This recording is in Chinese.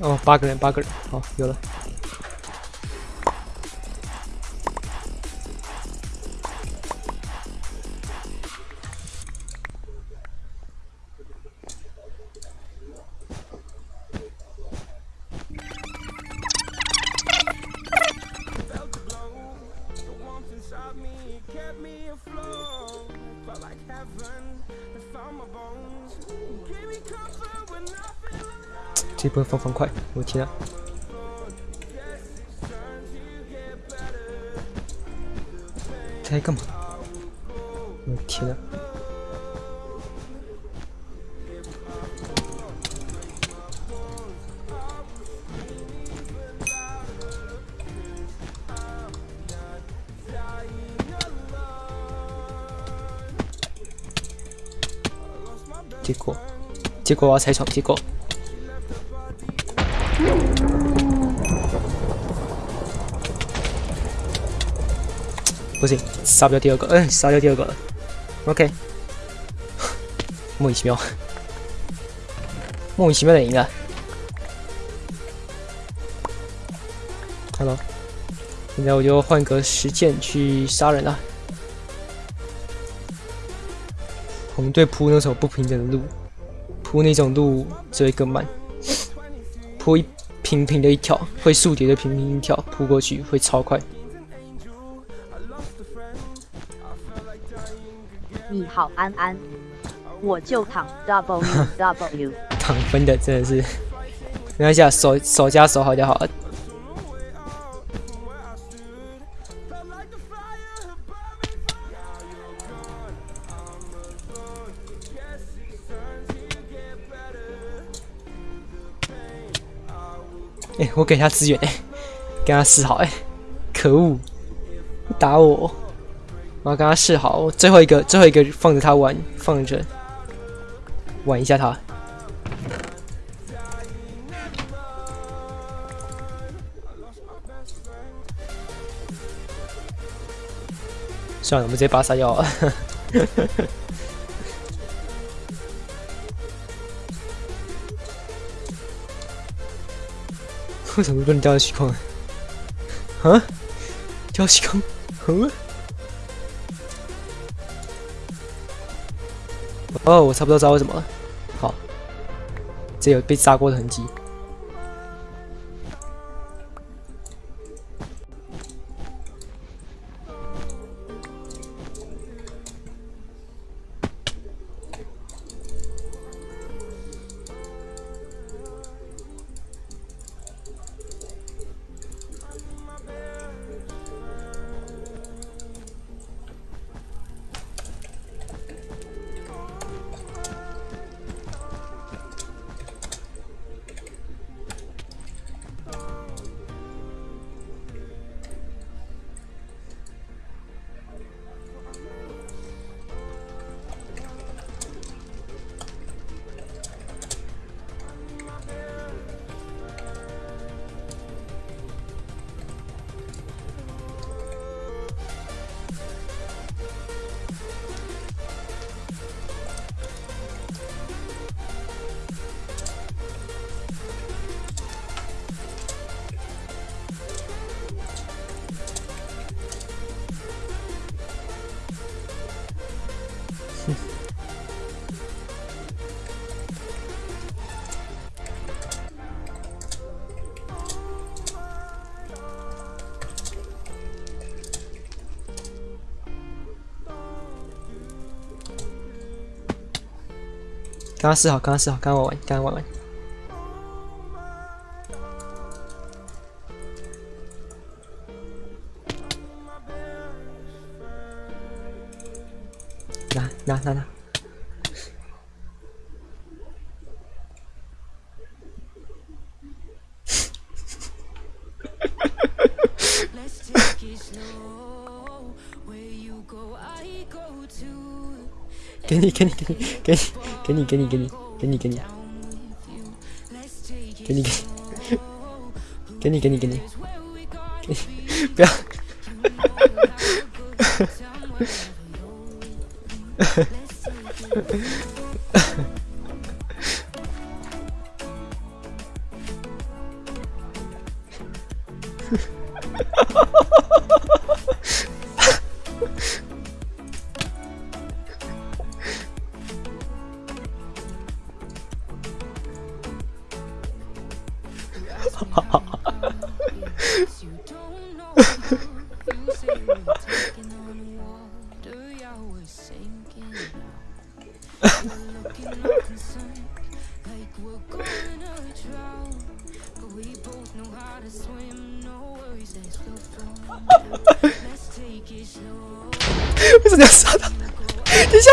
哦，八个人，八个人，好，有了。 这波放方块，我天啊！他在干嘛？我天啊！结果，结果我要拆床，结果。不行，杀不掉第二个，嗯，杀掉第二个了。OK，莫名其妙，莫名其妙的赢了。Hello，，现在我就换个时间去杀人了。我们对铺那种不平整的路，铺那种路只会更慢。铺一平平的一条，会竖叠的平平一跳扑过去会超快。你好，安安，我就躺 W W，躺分的真的是，没关系啊，手手加手好就好了。哎，我给他资源，哎，跟他示好，哎，可恶，打我！我要跟他示好，最后一个，最后一个放着他玩，放着玩一下他。算了，我们直接把杀掉。为什么不能掉虚空？啊？掉虚空？嗯？哦，我差不多知道为什么了。好，这有被炸过的痕迹。刚刚试好，刚刚试好，刚刚玩完，刚刚玩完。拿拿拿拿！给你，给你，给你，给你。给你，给你，给你，给你，给你，给你，给，给你，给你，给你，不要，ハハハハ为什么要杀他？等一下。